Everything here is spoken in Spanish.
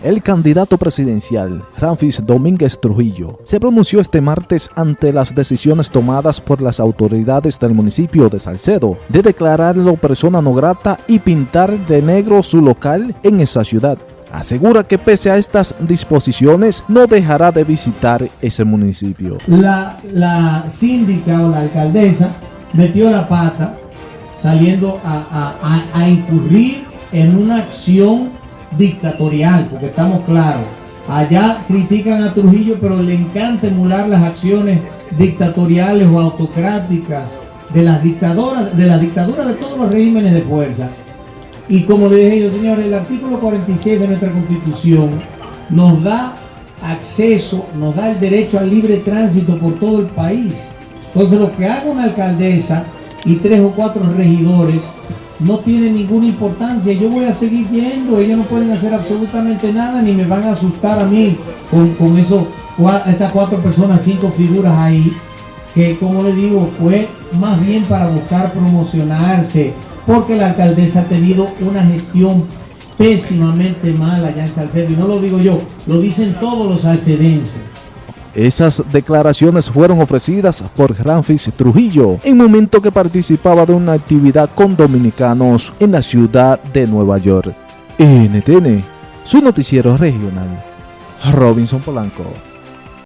El candidato presidencial, Ramfis Domínguez Trujillo, se pronunció este martes ante las decisiones tomadas por las autoridades del municipio de Salcedo de declararlo persona no grata y pintar de negro su local en esa ciudad. Asegura que pese a estas disposiciones no dejará de visitar ese municipio. La, la síndica o la alcaldesa metió la pata saliendo a, a, a incurrir en una acción dictatorial, porque estamos claros. Allá critican a Trujillo, pero le encanta emular las acciones dictatoriales o autocráticas de las dictadoras, de la dictadura de todos los regímenes de fuerza. Y como le dije yo, señores, el artículo 46 de nuestra constitución nos da acceso, nos da el derecho al libre tránsito por todo el país. Entonces lo que haga una alcaldesa y tres o cuatro regidores no tiene ninguna importancia. Yo voy a seguir yendo, ellos no pueden hacer absolutamente nada, ni me van a asustar a mí con, con eso, esas cuatro personas, cinco figuras ahí, que como le digo, fue más bien para buscar promocionarse, porque la alcaldesa ha tenido una gestión pésimamente mala allá en Salcedo, y no lo digo yo, lo dicen todos los salcedenses. Esas declaraciones fueron ofrecidas por Ramfis Trujillo en momento que participaba de una actividad con dominicanos en la ciudad de Nueva York. NTN, su noticiero regional. Robinson Polanco.